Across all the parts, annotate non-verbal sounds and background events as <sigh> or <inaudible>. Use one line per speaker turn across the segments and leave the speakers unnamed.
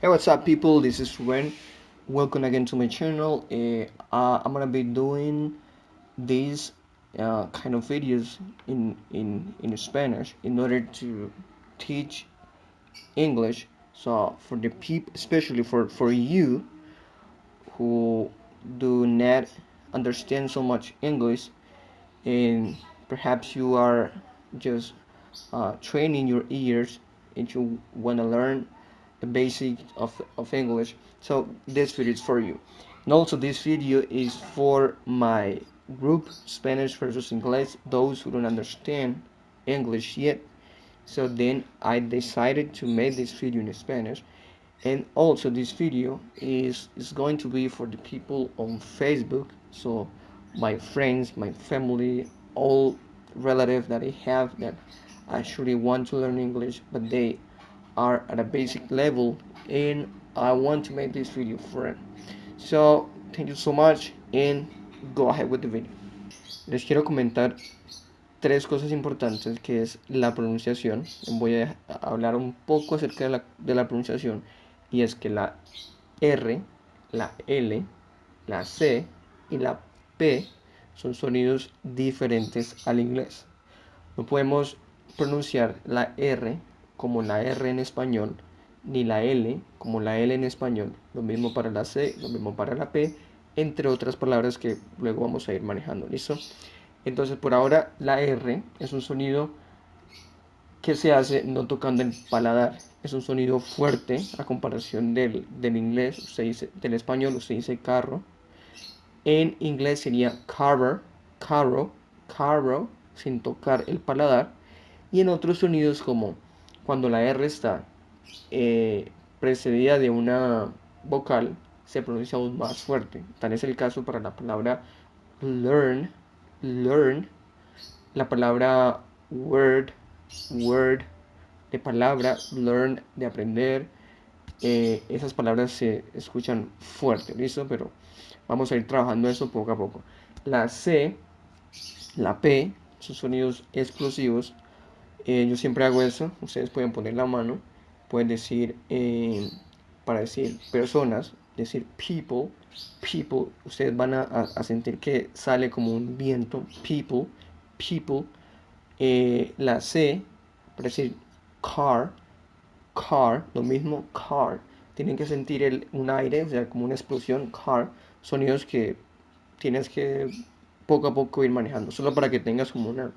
Hey, what's up, people? This is Ren. Welcome again to my channel. Uh, uh, I'm gonna be doing these uh, kind of videos in in in Spanish in order to teach English. So for the people, especially for for you who do not understand so much English, and perhaps you are just uh, training your ears and you want to learn the basics of, of English. So this video is for you. And also this video is for my group Spanish versus English those who don't understand English yet. So then I decided to make this video in Spanish. And also this video is is going to be for the people on Facebook. So my friends my family all relatives that I have that actually want to learn English but they are at a basic level and I want to make this video them. So, thank you so much and go ahead with the video. Les quiero comentar tres cosas importantes que es la pronunciación. Voy a hablar un poco acerca de la, de la pronunciación y es que la R, la L, la C y la P son sonidos diferentes al inglés. No podemos pronunciar la R como la R en español, ni la L como la L en español, lo mismo para la C, lo mismo para la P, entre otras palabras que luego vamos a ir manejando, ¿listo? Entonces por ahora la R es un sonido que se hace no tocando el paladar, es un sonido fuerte a comparación del, del inglés, se dice, del español usted dice carro, en inglés sería carver, carro, carro, sin tocar el paladar, y en otros sonidos como cuando la R está eh, precedida de una vocal, se pronuncia aún más fuerte. Tal es el caso para la palabra learn, learn, la palabra word, word, de palabra, learn, de aprender. Eh, esas palabras se escuchan fuerte, ¿listo? Pero vamos a ir trabajando eso poco a poco. La C, la P, son sonidos explosivos eh, yo siempre hago eso. Ustedes pueden poner la mano. Pueden decir, eh, para decir personas, decir people, people. Ustedes van a, sentir que sale como un viento. People, people. Eh, la C, para decir car, car, lo mismo, car. Tienen que sentir el, un aire, o sea, como una explosión, car. Sonidos que tienes que poco a poco ir manejando. Solo para que tengas como una,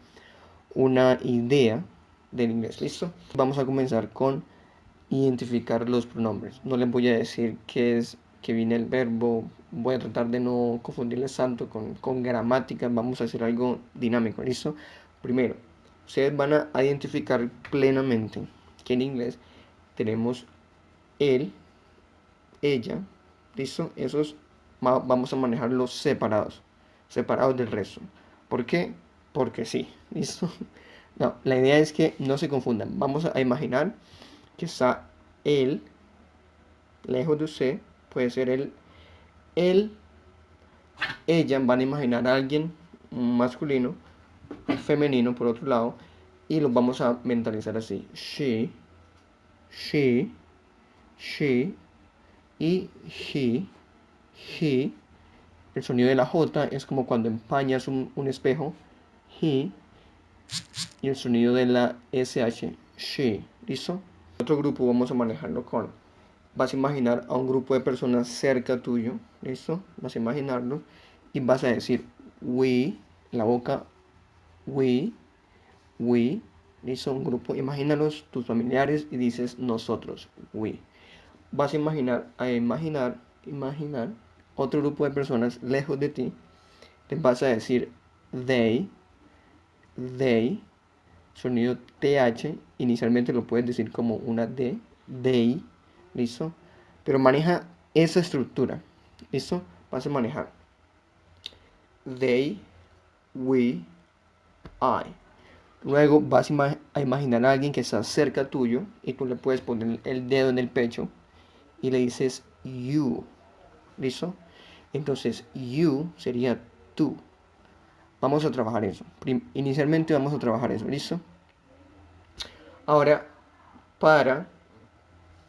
una idea del inglés. ¿Listo? Vamos a comenzar con identificar los pronombres. No les voy a decir qué es que viene el verbo. Voy a tratar de no confundirles tanto con, con gramática. Vamos a hacer algo dinámico. ¿Listo? Primero, ustedes van a identificar plenamente que en inglés tenemos él, ella. ¿Listo? Esos vamos a manejarlos separados. Separados del resto. ¿Por qué? Porque sí. ¿Listo? No, la idea es que no se confundan. Vamos a imaginar que está él, lejos de usted, puede ser él, él, ella, van a imaginar a alguien masculino, femenino por otro lado, y lo vamos a mentalizar así. She, she, she, y he, he. El sonido de la J es como cuando empañas un, un espejo. He, y el sonido de la SH, she, ¿listo? Otro grupo vamos a manejarlo con, vas a imaginar a un grupo de personas cerca tuyo, ¿listo? Vas a imaginarlo y vas a decir we, la boca, we, we, ¿listo? Un grupo, imagínalos tus familiares y dices nosotros, we. Vas a imaginar, a imaginar, imaginar otro grupo de personas lejos de ti, te vas a decir they, they, sonido TH, inicialmente lo puedes decir como una D, they, ¿listo? Pero maneja esa estructura, ¿listo? Vas a manejar they, we, I. Luego vas a imaginar a alguien que está cerca tuyo y tú le puedes poner el dedo en el pecho y le dices you, ¿listo? Entonces you sería tú. Vamos a trabajar eso. Inicialmente vamos a trabajar eso, ¿listo? Ahora, para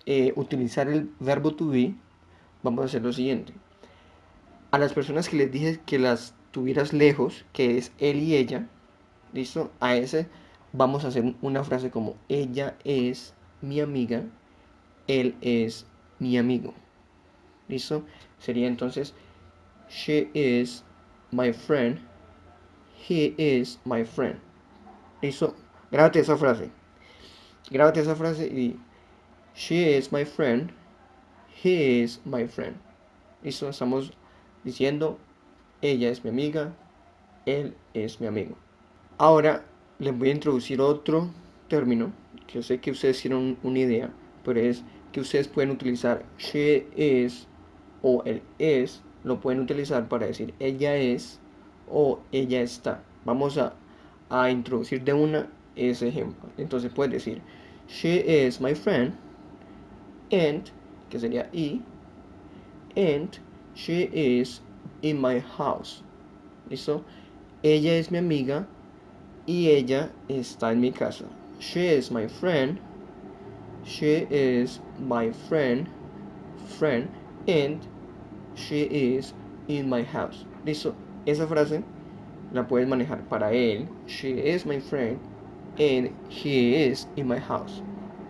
eh, utilizar el verbo to be, vamos a hacer lo siguiente. A las personas que les dije que las tuvieras lejos, que es él y ella, ¿listo? A ese vamos a hacer una frase como ella es mi amiga, él es mi amigo. ¿Listo? Sería entonces she is my friend, he is my friend. ¿Listo? Grábate esa frase. Grábate esa frase y she is my friend, he is my friend. ¿Listo? Estamos diciendo ella es mi amiga, él es mi amigo. Ahora les voy a introducir otro término que yo sé que ustedes tienen una idea, pero es que ustedes pueden utilizar she is o el es, lo pueden utilizar para decir ella es o ella está. Vamos a, a introducir de una ese ejemplo. Entonces puedes decir she is my friend and, que sería y, and she is in my house. ¿Listo? Ella es mi amiga y ella está en mi casa. She is my friend. She is my friend. Friend. And she is in my house. Listo. Esa frase la puedes manejar para él. She is my friend. And he is in my house.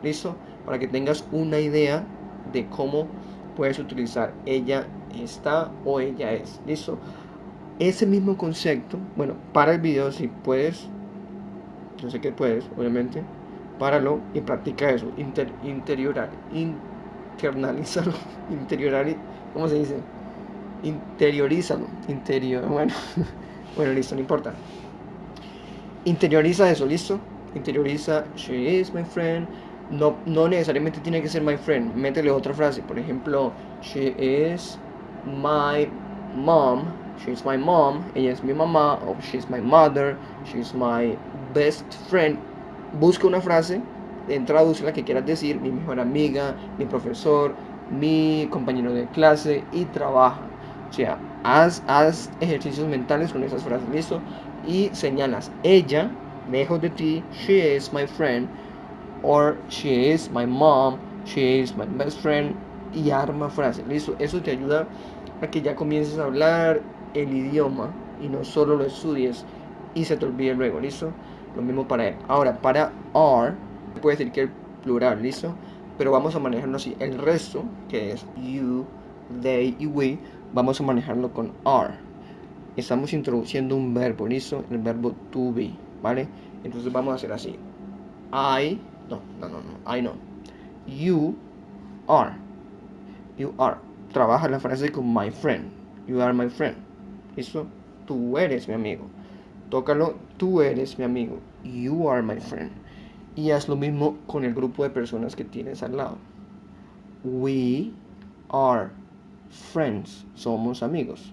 Listo. Para que tengas una idea de cómo puedes utilizar ella está o ella es. Listo. Ese mismo concepto, bueno, para el video si puedes, yo sé que puedes, obviamente, páralo y practica eso, inter, interiorar, internalízalo, <laughs> interiorar, ¿cómo se dice? Interiorízalo, interior, bueno, <laughs> bueno, listo, no importa. Interioriza eso, ¿listo? Interioriza, she is my friend, no, no necesariamente tiene que ser my friend, métele otra frase, por ejemplo, she is my mom, she's my mom, ella es mi mamá, o she's my mother, she's my best friend. Busca una frase, traduce la que quieras decir, mi mejor amiga, mi profesor, mi compañero de clase y trabaja. O sea, haz, haz ejercicios mentales con esas frases, ¿listo? Y señalas, ella, lejos de ti, she is my friend, or she is my mom, she is my best friend, y arma frase, ¿listo? Eso te ayuda a que ya comiences a hablar el idioma y no solo lo estudies y se te olvide luego, ¿listo? Lo mismo para él. Ahora, para are, puede decir que el plural, ¿listo? Pero vamos a manejarlo así. El resto, que es you, they y we, vamos a manejarlo con are. Estamos introduciendo un verbo, ¿listo? El verbo to be, ¿vale? Entonces vamos a hacer así. I, no, no, no, no, I no. You are. You are. Trabaja la frase con my friend. You are my friend. Eso, tú eres mi amigo. Tócalo, tú eres mi amigo. You are my friend. Y haz lo mismo con el grupo de personas que tienes al lado. We are friends. Somos amigos.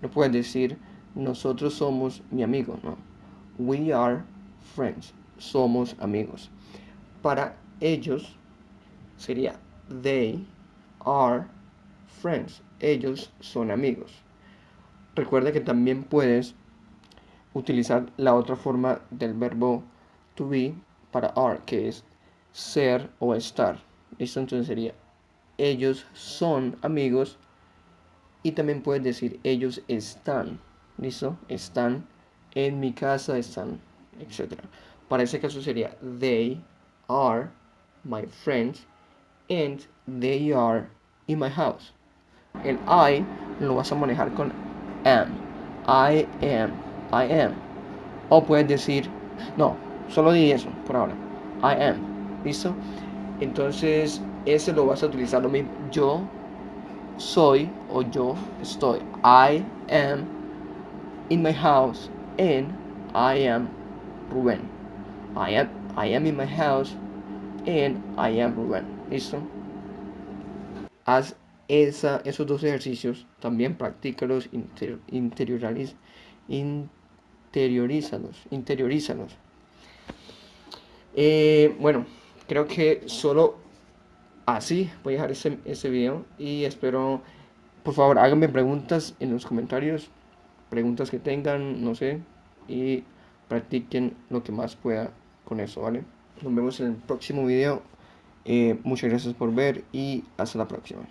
No puedes decir nosotros somos mi amigo, no. We are friends. Somos amigos. Para ellos sería they are friends. Ellos son amigos. Recuerda que también puedes utilizar la otra forma del verbo to be para are, que es ser o estar. Esto entonces sería ellos son amigos y también puedes decir ellos están. ¿Listo? Están en mi casa, están, etc. Para ese caso sería they are my friends and they are in my house. El I lo vas a manejar con am. I am. I am. O puedes decir, no, solo di eso por ahora. I am. ¿Listo? Entonces, ese lo vas a utilizar lo mismo. Yo soy o yo estoy. I am in my house and I am Rubén. I am, I am in my house and I am Rubén. ¿Listo? Haz esa, esos dos ejercicios, también practícalos, inter, interiorízalos, interiorízalos. Eh, bueno, creo que solo así voy a dejar ese, ese video y espero, por favor, háganme preguntas en los comentarios, preguntas que tengan, no sé, y practiquen lo que más pueda con eso, ¿vale? Nos vemos en el próximo video Eh, muchas gracias por ver y hasta la próxima.